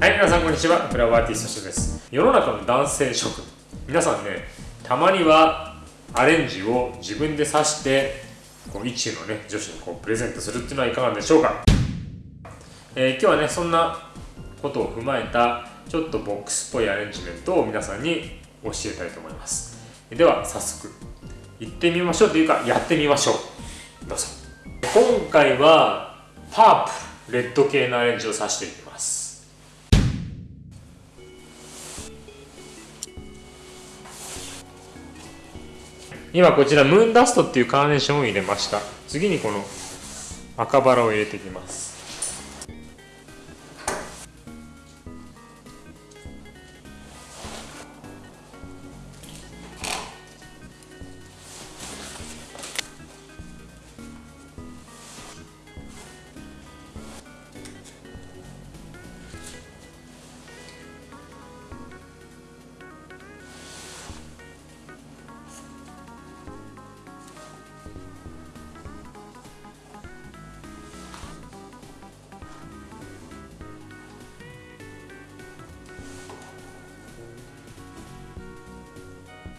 はい皆さんこんにちは。フラワーティストシです。世の中の男性諸君。皆さんねたまにはアレンジを自分で刺してこう一中のね女子にこうプレゼントするっていうのはいかがでしょうか、えー、今日はねそんなことを踏まえたちょっとボックスっぽいアレンジメントを皆さんに教えたいと思います。では早速行ってみましょうというかやってみましょう。どうぞ。今回はパープレッド系のアレンジを刺していきます。今こちらムーンダストっていうカーネーションを入れました。次にこの赤バラを入れていきます。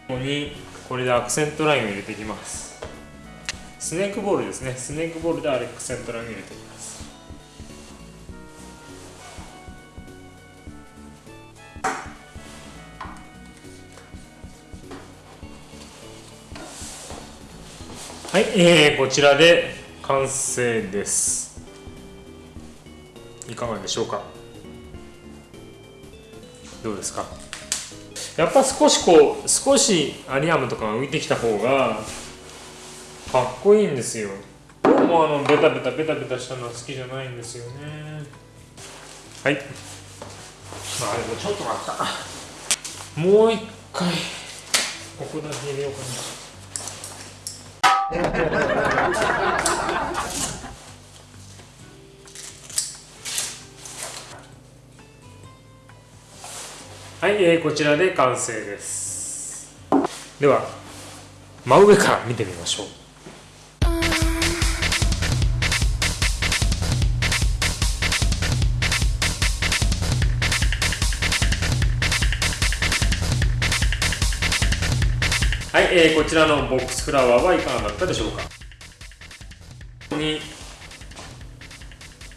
ここにこれでアクセントラインを入れていきます。スネークボールですね。スネークボールでアクセントラインを入れていきます。はい、えー、こちらで完成です。いかがでしょうか？どうですか？やっぱ少しこう少しアリアムとかが浮いてきた方がかっこいいんですよ。僕もあのベタベタベタベタしたのは好きじゃないんですよね。はい。まあでもちょっと待った。もう一回ここだけ入れようかな はい、えー、こちらで完成です。では真上から見てみましょう。はい、えー、こちらのボックスフラワーはいかがだったでしょうか。ここに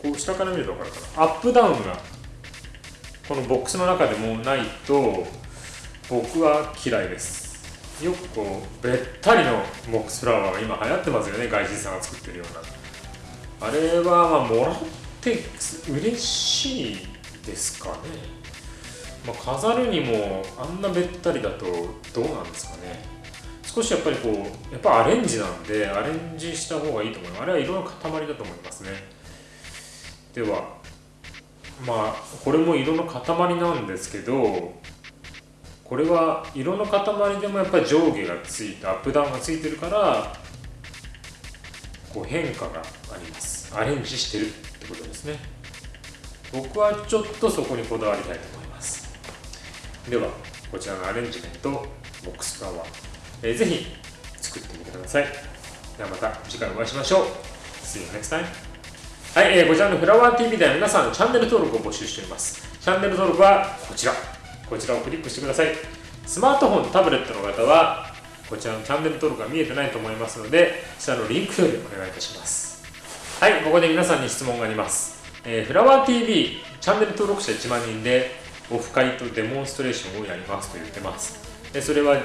こう下から見ると分かるかな。アップダウンがこのボックスの中でもないと僕は嫌いです。よくこうべったりのボックスフラワーが今流行ってますよね。外人さんが作ってるような。あれはまあもらって嬉しいですかね、まあ、飾るにもあんなべったりだとどうなんですかね。少しやっぱりこうやっぱアレンジなんでアレンジした方がいいと思います。あれは色の塊だと思いますね。ではまあこれも色の塊なんですけどこれは色の塊でもやっぱり上下がついてアップダウンがついてるからこう変化があります。アレンジしてるってことですね。僕はちょっとそこにこだわりたいと思います。ではこちらのアレンジメントボックスフラワー、えー、ぜひ作ってみてください。ではまた次回お会いしましょう。See you next time. はい、えー、こちらのフラワー TV では皆さんチャンネル登録を募集しております。チャンネル登録はこちら。こちらをクリックしてください。スマートフォン、タブレットの方は、こちらのチャンネル登録が見えてないと思いますので、下のリンクよりお願いいたします。はい、ここで皆さんに質問があります。えー、フラワー TV、チャンネル登録者1万人で、オフ会とデモンストレーションをやりますと言ってます。でそれは、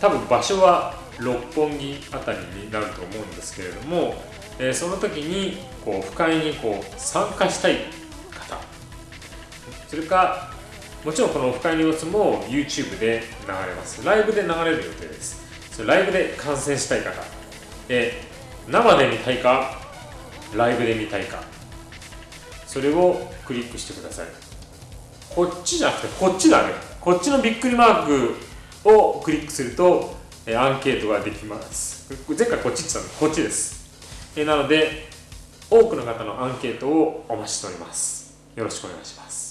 多分場所は六本木あたりになると思うんですけれども、えその時にこうオフ会にこう参加したい方。それかもちろんこのオフ会の様子も YouTube で流れます。ライブで流れる予定です。そライブで観戦したい方。で生で見たいかライブで見たいか。それをクリックしてください。こっちじゃなくてこっちだね。こっちのびっくりマークをクリックするとアンケートができます。前回こっちって言ったのこっちです。えなので多くの方のアンケートをお待ちしております。よろしくお願いします。